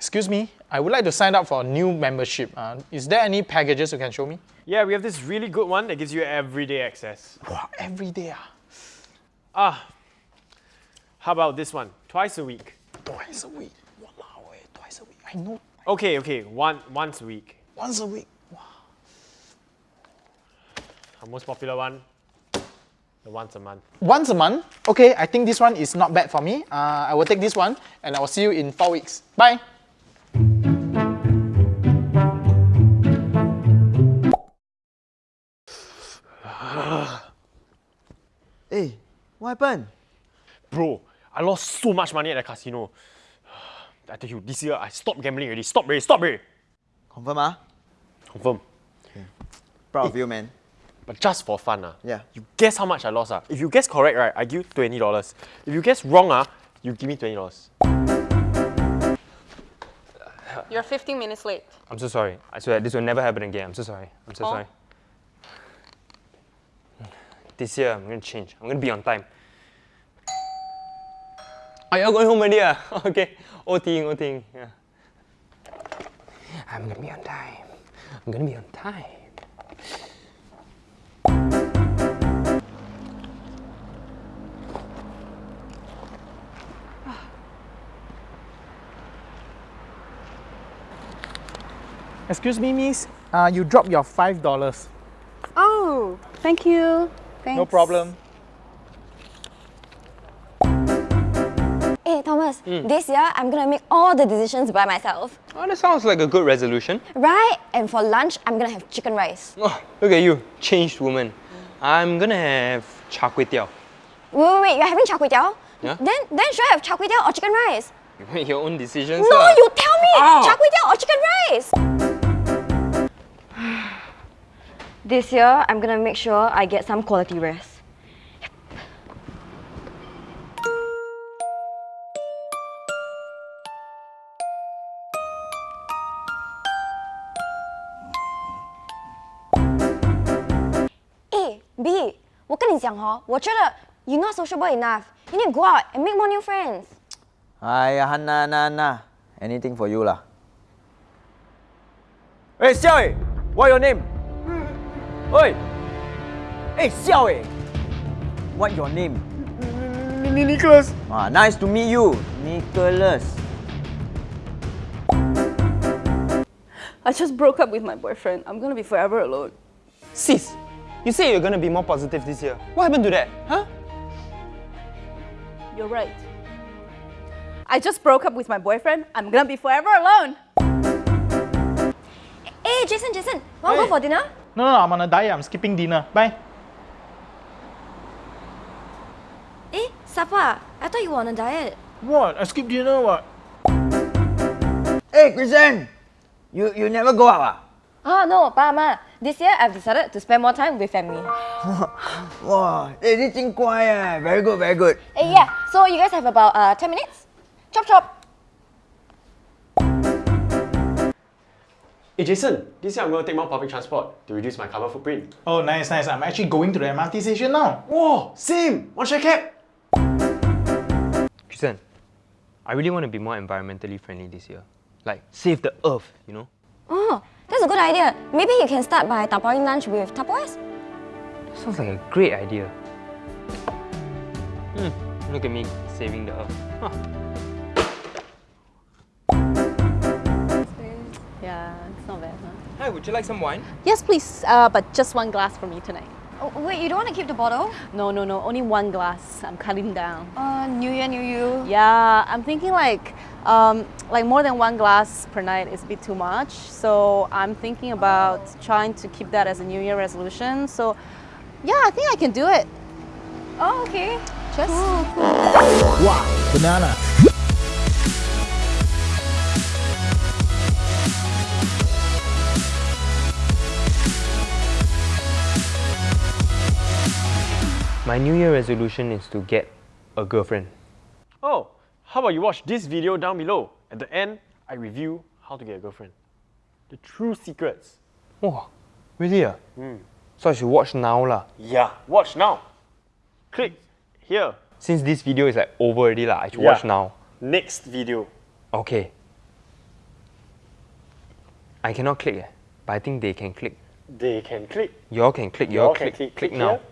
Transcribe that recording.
Excuse me, I would like to sign up for a new membership. Uh, is there any packages you can show me? Yeah, we have this really good one that gives you everyday access. Wow, every day ah. Ah, how about this one? Twice a week. Twice a week. Wow, eh, twice a week. I know. Okay, okay, one once a week. Once a week. Wow. Our most popular one, the once a month. Once a month? Okay, I think this one is not bad for me. Uh, I will take this one and I will see you in four weeks. Bye. Hey, what happened? Bro, I lost so much money at the casino. I tell you, this year I stopped gambling already. Stop already, stop already. Confirm ah? Confirm. Okay. Proud of you, man. But just for fun, ah. Yeah. You guess how much I lost, ah? If you guess correct, right, I give you twenty dollars. If you guess wrong, ah, you give me twenty dollars. You're 15 minutes late. I'm so sorry. I swear this will never happen again. I'm so sorry. I'm so Oh. sorry. This year I'm gonna change. I'm gonna be on time. Are you all going home already? Ah? okay. OTing, OTing. Yeah. I'm gonna be on time. I'm gonna be on time. Excuse me, miss. Uh, you dropped your five dollars. Oh, thank you. Thanks. No problem. Hey Thomas, hmm. this year I'm gonna make all the decisions by myself. Oh, that sounds like a good resolution. Right? And for lunch, I'm gonna have chicken rice. Oh, look at you, changed woman. I'm gonna have char kway teow. Wait, wait, wait, you're having char kway teow? Yeah. Then, then should I have char kway teow or chicken rice? You make your own decisions. No, lah. you tell me! Ow. Char kway teow or chicken rice? this year, I'm gonna make sure I get some quality rest. A B，我跟你讲哦，我觉得 you're not sociable enough. You need to go out and make more new friends. Ay, Hana, Hana, Hana. Anything for you lah. Hey, Xiao eh, what your name? Oi! Hey, Xiao eh, what your name? Nicholas. Ah, nice to meet you, Nicholas. I just broke up with my boyfriend. I'm gonna be forever alone. Sis, you say you're gonna be more positive this year. What happened to that? Huh? You're right. I just broke up with my boyfriend. I'm gonna be forever alone. Hey, Jason, Jason, wanna go for dinner? No, no, I'm on a diet. I'm skipping dinner. Bye. Eh, Safa, I thought you were on a diet. What? I skip dinner what? Hey, Christian! You, you never go out ah? Oh no, Pa Ma. This year I've decided to spend more time with family. Wow, hey, this thing quiet eh. Very good, very good. Hey, yeah. So you guys have about uh, 10 minutes? Chop chop. Hey Jason, this year I'm going to take more public transport to reduce my carbon footprint. Oh, nice, nice. I'm actually going to the MRT station now. Whoa, same! One share cap? Christian, I really want to be more environmentally friendly this year. Like, save the earth, you know? Oh, that's a good idea. Maybe you can start by tapaoing lunch with Tupperwares. Sounds like a great idea. Hmm, look at me saving the earth. Huh. Yeah, it's not bad, huh? Hi, would you like some wine? Yes, please. Uh, but just one glass for me tonight. Oh, wait, you don't want to keep the bottle? No, no, no. Only one glass. I'm cutting down. Uh, New Year, New You. Yeah, I'm thinking like, um, like more than one glass per night is a bit too much. So I'm thinking about trying to keep that as a New Year resolution. So, yeah, I think I can do it. Oh, okay. Just. Wow, banana. My New Year resolution is to get a girlfriend. Oh, how about you watch this video down below? At the end, I review how to get a girlfriend. The true secrets. Wow, really? Ah? So I should watch now lah. Yeah, watch now. Click here. Since this video is like over already lah, I should Yeah. watch now. Next video. Okay. I cannot click eh, but I think they can click. They can click. Y'all can click. Y'all click. click. Click Click now. here.